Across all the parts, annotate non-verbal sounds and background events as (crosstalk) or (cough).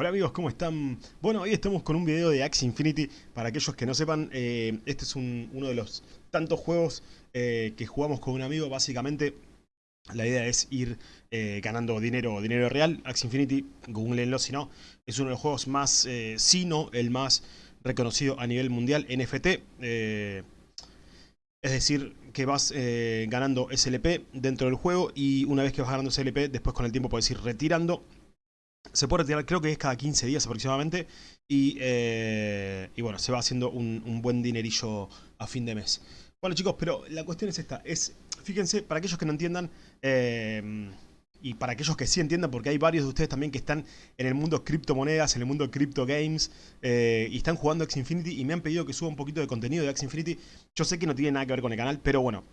Hola amigos, ¿cómo están? Bueno, hoy estamos con un video de Axie Infinity. Para aquellos que no sepan, eh, este es uno de los tantos juegos eh, que jugamos con un amigo. Básicamente, la idea es ir eh, ganando dinero dinero real. Axie Infinity, googleenlo si no, es uno de los juegos más, si no, el más reconocido a nivel mundial, NFT. es decir, que vas ganando SLP dentro del juego y una vez que vas ganando SLP, después con el tiempo puedes ir retirando se puede retirar, creo que es cada 15 días aproximadamente. Y, eh, y bueno, se va haciendo un, buen dinerillo a fin de mes. Bueno chicos, pero la cuestión es esta. Es, fíjense, para aquellos que no entiendan... Eh, y para aquellos que sí entiendan, porque hay varios de ustedes también que están en el mundo criptomonedas, en el mundo cripto games, eh, y están jugando X Infinity y me han pedido que suba un poquito de contenido de X Infinity. Yo sé que no tiene nada que ver con el canal, pero bueno,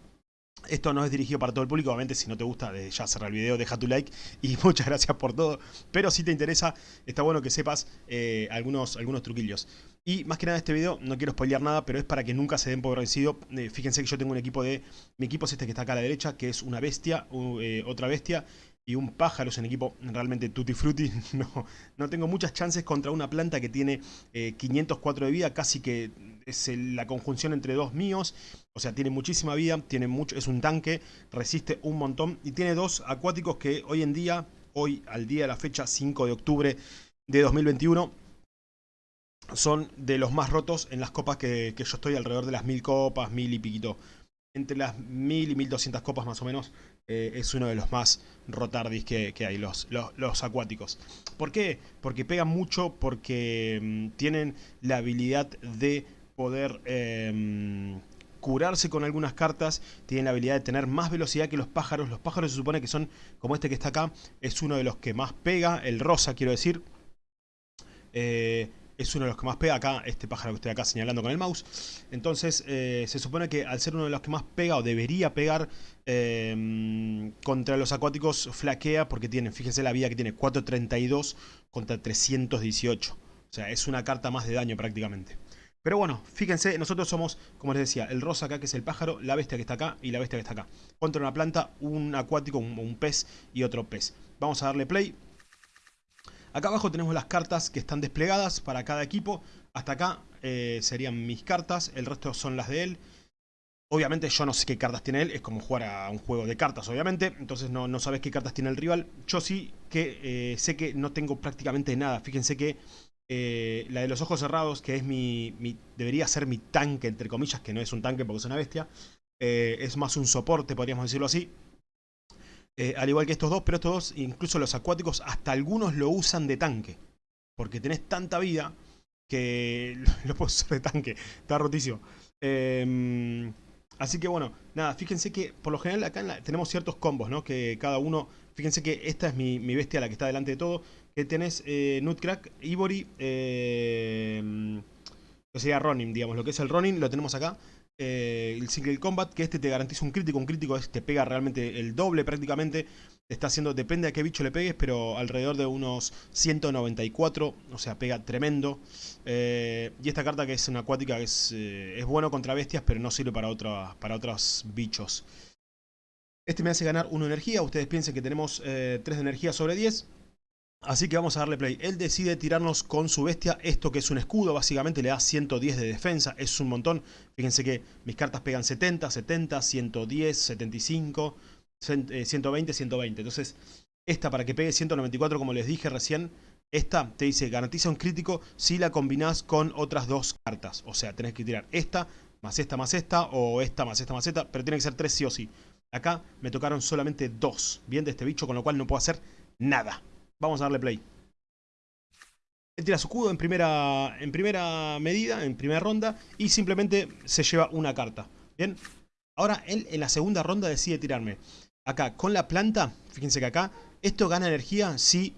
esto no es dirigido para todo el público, obviamente si no te gusta, ya cerrar el video, deja tu like y (laughs) muchas gracias por todo. Pero si te interesa, está bueno que sepas eh, algunos, algunos truquillos. Y más que nada este video, no quiero spoilear nada, pero es para que nunca se den por vencido. Eh, fíjense que yo tengo un equipo de... Mi equipo es este que está acá a la derecha, que es una bestia, eh, otra bestia y un pájaro es un equipo realmente tutti frutti. (laughs) No, no tengo muchas chances contra una planta que tiene 504 de vida, casi que es la conjunción entre dos míos. O sea, tiene muchísima vida, tiene mucho, es un tanque, resiste un montón. Y tiene dos acuáticos que hoy en día, hoy al día de la fecha 5 de octubre de 2021, son de los más rotos en las copas que, yo estoy, alrededor de las mil copas, mil y piquito. Entre las mil y mil doscientas copas más o menos, eh, es uno de los más rotardis que, hay, los, los, acuáticos. ¿Por qué? Porque pegan mucho, porque mm, tienen la habilidad de poder em, curarse con algunas cartas, tienen la habilidad de tener más velocidad que los pájaros. Los pájaros se supone que son, como este que está acá, es uno de los que más pega, el rosa quiero decir. Eh, es uno de los que más pega acá, este pájaro que estoy acá señalando con el mouse. Entonces eh, se supone que al ser uno de los que más pega o debería pegar em, contra los acuáticos flaquea porque tiene, fíjense la vida que tiene, 432 contra 318. O sea, es una carta más de daño prácticamente. Pero bueno, fíjense, nosotros somos, como les decía, el rosa acá que es el pájaro, la bestia que está acá y la bestia que está acá. Contra una planta, un acuático, un, pez y otro pez. Vamos a darle play. Acá abajo tenemos las cartas que están desplegadas para cada equipo. Hasta acá eh, serían mis cartas, el resto son las de él. Obviamente yo no sé qué cartas tiene él, es como jugar a un juego de cartas obviamente, entonces no, no sabes qué cartas tiene el rival. Yo sí que eh, sé que no tengo prácticamente nada, fíjense que eh, la de los ojos cerrados, que es mi, debería ser mi tanque, entre comillas, que no es un tanque porque es una bestia. Eh, es más un soporte, podríamos decirlo así. Eh, al igual que estos dos, pero estos dos, incluso los acuáticos, hasta algunos lo usan de tanque. Porque tenés tanta vida que (laughs) lo puedo usar de tanque. Está rotísimo. Em, así que bueno, nada, fíjense que por lo general acá tenemos ciertos combos, ¿no? Que cada uno, fíjense que esta es mi, mi bestia, la que está delante de todo que tenés eh, Nutcrack, Ivory, eh, que sería Ronin, digamos, lo que es el Ronin, lo tenemos acá. Eh, el Single Combat, que este te garantiza un crítico, un crítico te pega realmente el doble prácticamente. Está haciendo, depende a qué bicho le pegues, pero alrededor de unos 194, o sea, pega tremendo. Eh, y esta carta que es una acuática, que es, es bueno contra bestias, pero no sirve para, otra, para otros bichos. Este me hace ganar 1 energía, ustedes piensen que tenemos 3 de energía sobre 10. Así que vamos a darle play. Él decide tirarnos con su bestia, esto que es un escudo, básicamente le da 110 de defensa, es un montón. Fíjense que mis cartas pegan 70, 70, 110, 75, 120, 120. Entonces, esta para que pegue 194, como les dije recién, esta te dice garantiza un crítico si la combinás con otras dos cartas. O sea, tenés que tirar esta, más esta, más esta, o esta, más esta, más esta, pero tiene que ser tres sí o sí. Acá me tocaron solamente dos, bien, de este bicho, con lo cual no puedo hacer nada. Vamos a darle play. Él tira su escudo en primera, en primera medida, en primera ronda, y simplemente se lleva una carta. Bien, ahora él en la segunda ronda decide tirarme. Acá, con la planta, fíjense que acá, esto gana energía si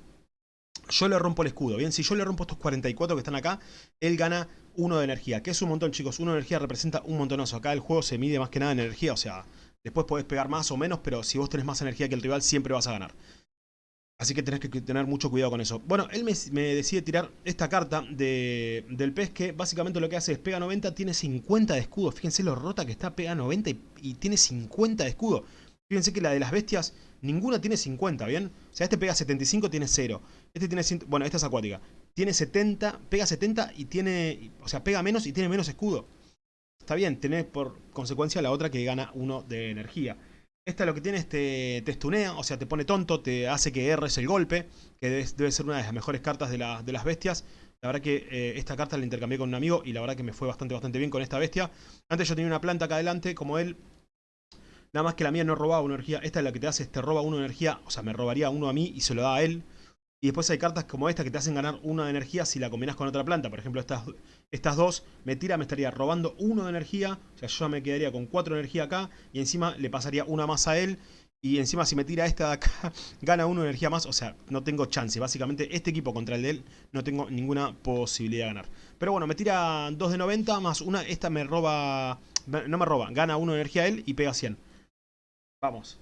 yo le rompo el escudo. Bien, si yo le rompo estos 44 que están acá, él gana uno de energía, que es un montón, chicos. Uno de energía representa un montonazo. Acá el juego se mide más que nada en energía, o sea, después podés pegar más o menos, pero si vos tenés más energía que el rival, siempre vas a ganar. Así que tenés que tener mucho cuidado con eso. Bueno, él me, decide tirar esta carta del pez que básicamente lo que hace es pega 90, tiene 50 de escudo. Fíjense lo rota que está, pega 90 y, tiene 50 de escudo. Fíjense que la de las bestias, ninguna tiene 50, ¿bien? O sea, este pega 75, tiene 0. Este tiene 100, bueno, esta es acuática. tiene 70, pega 70 y tiene, o sea, pega menos y tiene menos escudo. Está bien, tenés por consecuencia la otra que gana uno de energía. Esta lo que tiene es te, te stunea, o sea, te pone tonto, te hace que erres el golpe, que debe, ser una de las mejores cartas de, de las bestias. La verdad que eh, esta carta la intercambié con un amigo y la verdad que me fue bastante, bastante bien con esta bestia. Antes yo tenía una planta acá adelante, como él. Nada más que la mía no robaba una energía. Esta es la que te hace, te roba una energía, o sea, me robaría uno a mí y se lo da a él. Y después hay cartas como esta que te hacen ganar una de energía si la combinas con otra planta. Por ejemplo, estas, estas dos me tira, me estaría robando uno de energía. O sea, yo me quedaría con cuatro de energía acá. Y encima le pasaría una más a él. Y encima si me tira esta de acá, (laughs) gana uno de energía más. O sea, no tengo chance. Básicamente este equipo contra el de él no tengo ninguna posibilidad de ganar. Pero bueno, me tira dos de 90 más una. Esta me roba... No me roba, gana uno de energía a él y pega 100. Vamos.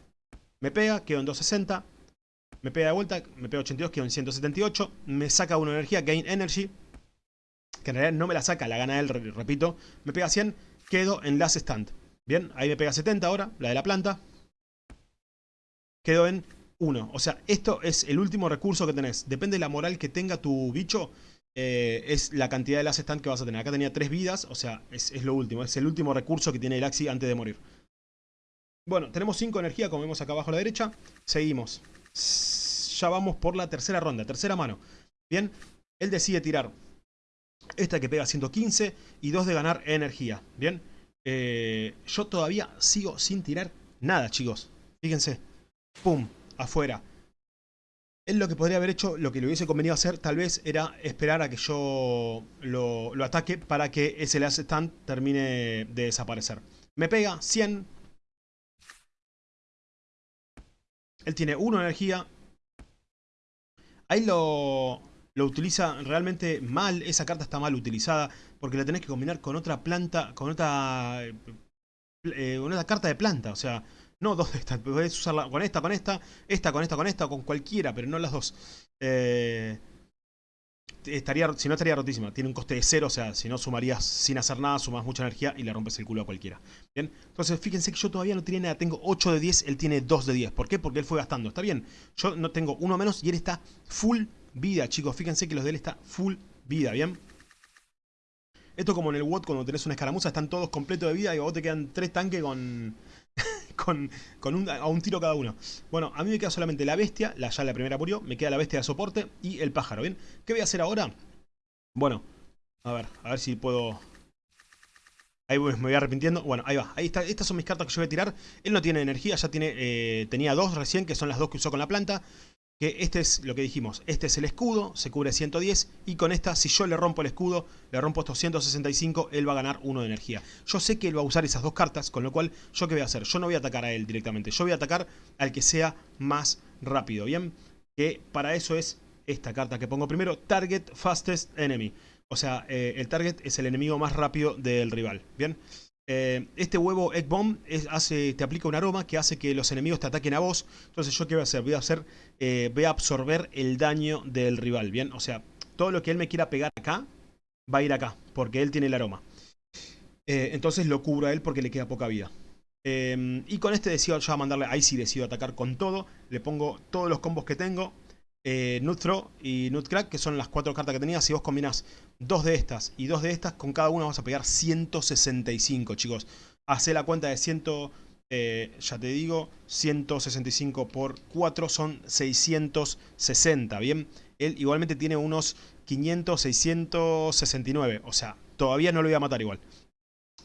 Me pega, quedo en 260. Me pega de vuelta, me pega 82, quedo en 178. Me saca una energía, Gain Energy. Que en realidad no me la saca, la gana él, repito. Me pega 100, quedo en Last Stand. Bien, ahí me pega 70 ahora, la de la planta. Quedo en 1. O sea, esto es el último recurso que tenés. Depende de la moral que tenga tu bicho. Eh, es la cantidad de Last Stand que vas a tener. Acá tenía 3 vidas, o sea, es, es, lo último. Es el último recurso que tiene el Axi antes de morir. Bueno, tenemos 5 energía, como vemos acá abajo a la derecha. Seguimos ya vamos por la tercera ronda, tercera mano. Bien, él decide tirar esta que pega 115 y dos de ganar energía. Bien, eh, yo todavía sigo sin tirar nada, chicos. Fíjense, pum, afuera. Él lo que podría haber hecho, lo que le hubiese convenido hacer, tal vez era esperar a que yo lo, lo ataque para que ese last stand termine de desaparecer. Me pega 100. Él tiene 1 energía, Ahí lo, lo utiliza realmente mal, esa carta está mal utilizada, porque la tenés que combinar con otra planta, con otra, eh, una carta de planta, o sea, no dos de estas, podés usarla con esta, con esta, esta con esta, con esta, con cualquiera, pero no las dos. Eh, estaría, si no estaría rotísima. Tiene un coste de cero, o sea, si no sumarías sin hacer nada, sumas mucha energía y le rompes el culo a cualquiera. Bien, entonces fíjense que yo todavía no tiene nada, tengo 8 de 10, él tiene 2 de 10. ¿Por qué? Porque él fue gastando, está bien. Yo no tengo uno menos y él está full vida, chicos. Fíjense que los de él está full vida, ¿bien? Esto como en el WOT cuando tenés una escaramuza, están todos completos de vida y vos te quedan 3 tanques con con, un, a un tiro cada uno. Bueno, a mí me queda solamente la bestia, la, ya la primera murió, me queda la bestia de soporte y el pájaro, ¿bien? ¿Qué voy a hacer ahora? Bueno, a ver, a ver si puedo... Ahí me voy arrepintiendo. Bueno, ahí va. Ahí está. Estas son mis cartas que yo voy a tirar. Él no tiene energía, ya tiene eh, tenía dos recién, que son las dos que usó con la planta que este es lo que dijimos, este es el escudo, se cubre 110 y con esta si yo le rompo el escudo, le rompo estos 165, él va a ganar uno de energía. Yo sé que él va a usar esas dos cartas, con lo cual yo qué voy a hacer, yo no voy a atacar a él directamente, yo voy a atacar al que sea más rápido, ¿bien? Que para eso es esta carta que pongo primero, Target Fastest Enemy. O sea, eh, el target es el enemigo más rápido del rival, ¿bien? Eh, este huevo Egg Bomb te aplica un aroma que hace que los enemigos te ataquen a vos. Entonces yo qué voy a hacer? Voy a hacer, eh, absorber el daño del rival, ¿bien? O sea, todo lo que él me quiera pegar acá, va a ir acá, porque él tiene el aroma. Eh, entonces lo cubro a él porque le queda poca vida. y con este decido ya mandarle, ahí sí decido atacar con todo. Le pongo todos los combos que tengo eh, Nutthrow y Nutcrack, que son las cuatro cartas que tenía. Si vos combinas dos de estas y dos de estas, con cada una vas a pegar 165, chicos. Hacé la cuenta de 100, eh, ya te digo, 165 por 4 son 660, ¿bien? Él igualmente tiene unos 500, 669, o sea, todavía no lo voy a matar igual.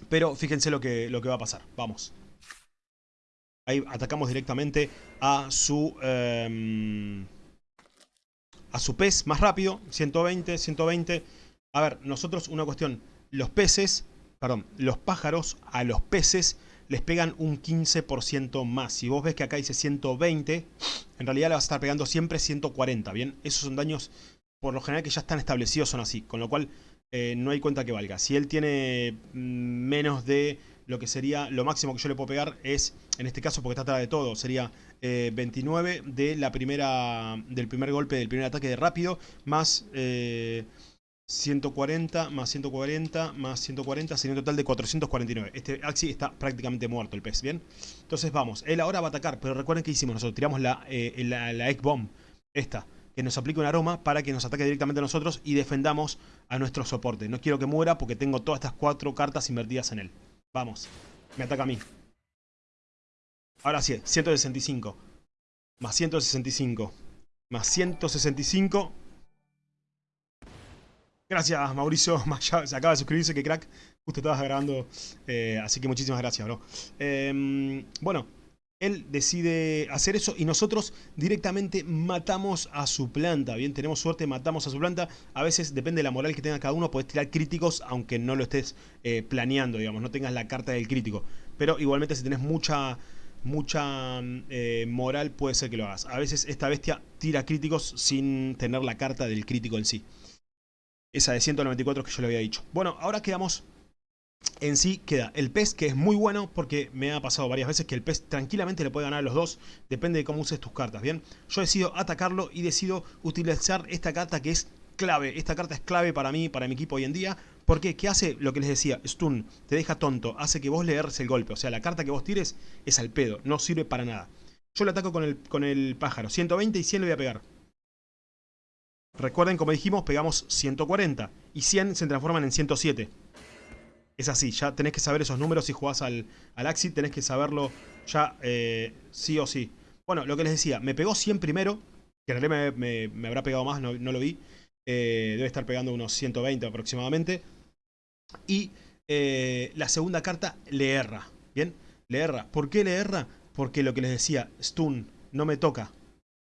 Pero fíjense lo que, lo que va a pasar, vamos. Ahí atacamos directamente a su... Em, a su pez más rápido, 120, 120. A ver, nosotros una cuestión, los peces, perdón, los pájaros a los peces les pegan un 15% más. Si vos ves que acá dice 120, en realidad le vas a estar pegando siempre 140, ¿bien? Esos son daños, por lo general, que ya están establecidos, son así. Con lo cual, eh, no hay cuenta que valga. Si él tiene mm, menos de lo que sería, lo máximo que yo le puedo pegar es, en este caso, porque atrás de todo, sería 29 eh, de la primera, del primer golpe del primer ataque de rápido, más 140, eh, más 140, más 140, sería un total de 449. Este Axi está prácticamente muerto el pez, ¿bien? Entonces vamos, él ahora va a atacar, pero recuerden que hicimos nosotros, tiramos la, eh, la, Egg Bomb, esta, que nos aplique un aroma para que nos ataque directamente a nosotros y defendamos a nuestro soporte. No quiero que muera porque tengo todas estas cuatro cartas invertidas en él. Vamos, me ataca a mí. Ahora sí, 165. Más 165. Más 165. Gracias, Mauricio. (laughs) Se acaba de suscribirse, que crack. Justo estabas grabando. Eh, así que muchísimas gracias, bro. Em, bueno, él decide hacer eso y nosotros directamente matamos a su planta. Bien, tenemos suerte, matamos a su planta. A veces depende de la moral que tenga cada uno, puedes tirar críticos aunque no lo estés eh, planeando, digamos, no tengas la carta del crítico. Pero igualmente si tenés mucha mucha eh, moral puede ser que lo hagas. A veces esta bestia tira críticos sin tener la carta del crítico en sí. Esa de 194 que yo le había dicho. Bueno, ahora quedamos... En sí queda el pez, que es muy bueno porque me ha pasado varias veces que el pez tranquilamente le puede ganar a los dos. Depende de cómo uses tus cartas, ¿bien? Yo decido atacarlo y decido utilizar esta carta que es clave. Esta carta es clave para mí, para mi equipo hoy en día. Porque, ¿qué hace? Lo que les decía, stun, te deja tonto, hace que vos le erres el golpe. O sea, la carta que vos tires es al pedo, no sirve para nada. Yo le ataco con el, con el pájaro, 120 y 100 le voy a pegar. Recuerden, como dijimos, pegamos 140 y 100 se transforman en 107. Es así, ya tenés que saber esos números si jugás al, al Axi, tenés que saberlo ya eh, sí o sí. Bueno, lo que les decía, me pegó 100 primero, que en realidad me, habrá pegado más, no, lo vi. Eh, debe estar pegando unos 120 aproximadamente. Y eh, la segunda carta le erra. ¿Bien? Le erra. ¿Por qué le erra? Porque lo que les decía, stun, no me toca.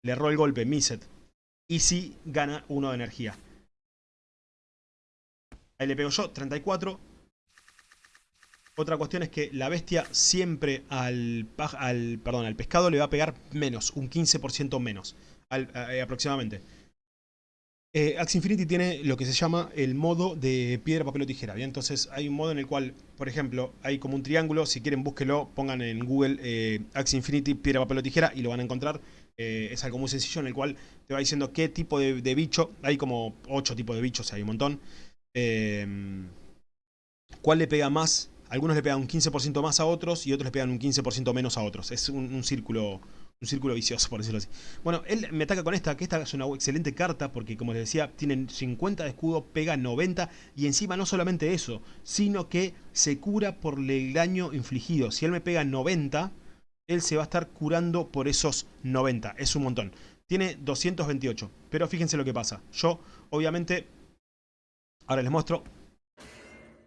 Le erró el golpe, miset. Y sí gana uno de energía. Ahí le pego yo, 34. Otra cuestión es que la bestia siempre al, al, perdón, al pescado le va a pegar menos, un 15% menos, eh, aproximadamente. Eh, Infinity tiene lo que se llama el modo de piedra, papel o tijera. ¿bien? Entonces hay un modo en el cual, por ejemplo, hay como un triángulo. Si quieren búsquelo, pongan en Google eh, Infinity, piedra, papel o tijera y lo van a encontrar. Eh, es algo muy sencillo en el cual te va diciendo qué tipo de, bicho. Hay como 8 tipos de bichos, hay un montón. Em, ¿Cuál le pega más? Algunos le pegan un 15% más a otros y otros le pegan un 15% menos a otros. Es un círculo un círculo vicioso, por decirlo así. Bueno, él me ataca con esta, que esta es una excelente carta, porque como les decía, tienen 50 de escudo, pega 90, y encima no solamente eso, sino que se cura por el daño infligido. Si él me pega 90, él se va a estar curando por esos 90, es un montón. Tiene 228, pero fíjense lo que pasa. Yo, obviamente, ahora les muestro,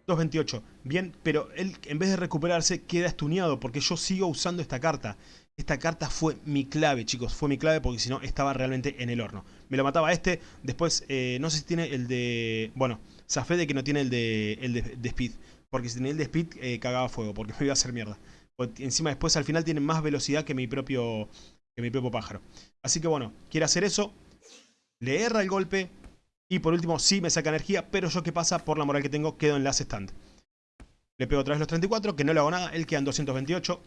228, bien, pero él en vez de recuperarse queda estuneado porque yo sigo usando esta carta. Esta carta fue mi clave, chicos. Fue mi clave porque si no estaba realmente en el horno. Me lo mataba este. Después, eh, no sé si tiene el de... Bueno, zafé de que no tiene el de, el de, speed. Porque si tenía el de speed, eh, cagaba fuego. Porque (laughs) me iba a hacer mierda. encima después al final tiene más velocidad que mi propio, que mi propio pájaro. Así que bueno, quiere hacer eso. Le erra el golpe. Y por último, sí me saca energía. Pero yo, ¿qué pasa? Por la moral que tengo, quedo en last stand. Le pego otra vez los 34, que no le hago nada. Él queda en 228.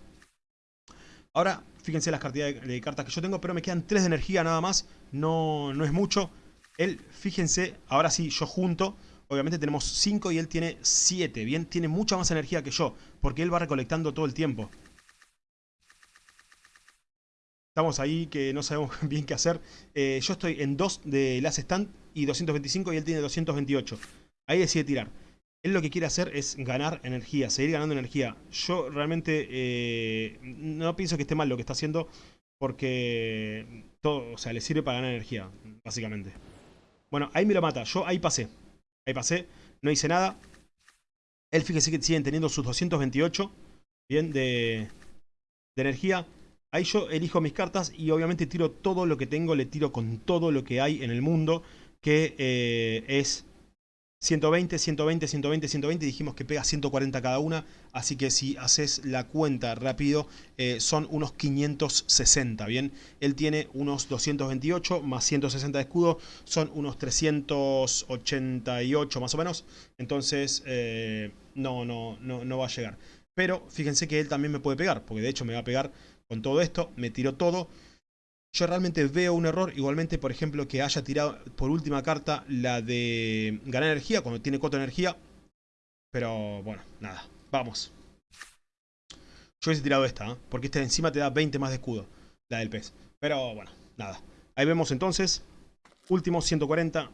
Ahora, fíjense las cantidades de, cartas que yo tengo, pero me quedan 3 de energía nada más. No, no es mucho. Él, fíjense, ahora sí, yo junto. Obviamente tenemos 5 y él tiene 7. Bien, tiene mucha más energía que yo. Porque él va recolectando todo el tiempo. Estamos ahí que no sabemos (laughs) bien qué hacer. Eh, yo estoy en 2 de las stand y 225 y él tiene 228. Ahí decide tirar. Él lo que quiere hacer es ganar energía, seguir ganando energía. Yo realmente eh, no pienso que esté mal lo que está haciendo porque todo, o sea, le sirve para ganar energía, básicamente. Bueno, ahí me lo mata. Yo ahí pasé. Ahí pasé. No hice nada. Él fíjese que siguen teniendo sus 228. Bien, de, de energía. Ahí yo elijo mis cartas y obviamente tiro todo lo que tengo. Le tiro con todo lo que hay en el mundo. Que eh, es 120, 120, 120, 120 dijimos que pega 140 cada una, así que si haces la cuenta rápido eh, son unos 560, ¿bien? Él tiene unos 228 más 160 de escudo, son unos 388 más o menos, entonces eh, no, no, no, no va a llegar. Pero fíjense que él también me puede pegar, porque de hecho me va a pegar con todo esto, me tiró todo, yo realmente veo un error, igualmente, por ejemplo, que haya tirado por última carta la de ganar energía, cuando tiene 4 energía. Pero bueno, nada, vamos. Yo hubiese tirado esta, ¿eh? porque esta encima te da 20 más de escudo, la del pez. Pero bueno, nada. Ahí vemos entonces, Último, 140.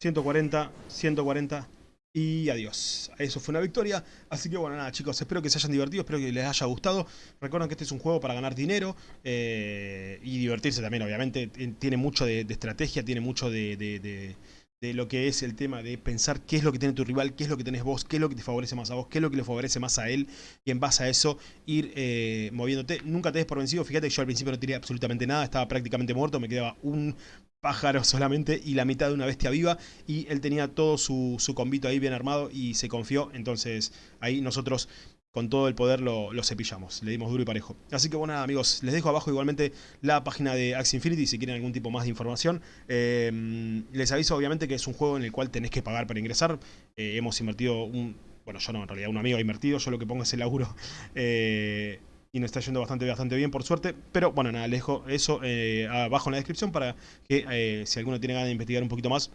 140, 140 y adiós. Eso fue una victoria. Así que bueno, nada chicos, espero que se hayan divertido, espero que les haya gustado. Recuerden que este es un juego para ganar dinero eh, y divertirse también, obviamente. Tiene mucho de, estrategia, tiene mucho de, de, lo que es el tema de pensar qué es lo que tiene tu rival, qué es lo que tenés vos, qué es lo que te favorece más a vos, qué es lo que le favorece más a él. Y en base a eso ir eh, moviéndote. Nunca te des por vencido. Fíjate que yo al principio no tiré absolutamente nada, estaba prácticamente muerto, me quedaba un pájaro solamente y la mitad de una bestia viva y él tenía todo su, su convito ahí bien armado y se confió, entonces ahí nosotros con todo el poder lo, cepillamos, le dimos duro y parejo. Así que bueno amigos, les dejo abajo igualmente la página de Axie Infinity si quieren algún tipo más de información. Eh, les aviso obviamente que es un juego en el cual tenés que pagar para ingresar, eh, hemos invertido un... Bueno, yo no, en realidad un amigo ha invertido, yo lo que pongo es el laburo. (laughs) Eh, y nos está yendo bastante, bastante bien por suerte. Pero bueno, nada, les dejo eso eh, abajo en la descripción para que eh, si alguno tiene ganas de investigar un poquito más,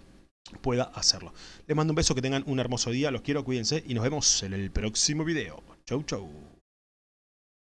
pueda hacerlo. Les mando un beso, que tengan un hermoso día, los quiero, cuídense y nos vemos en el próximo video. Chau, chau.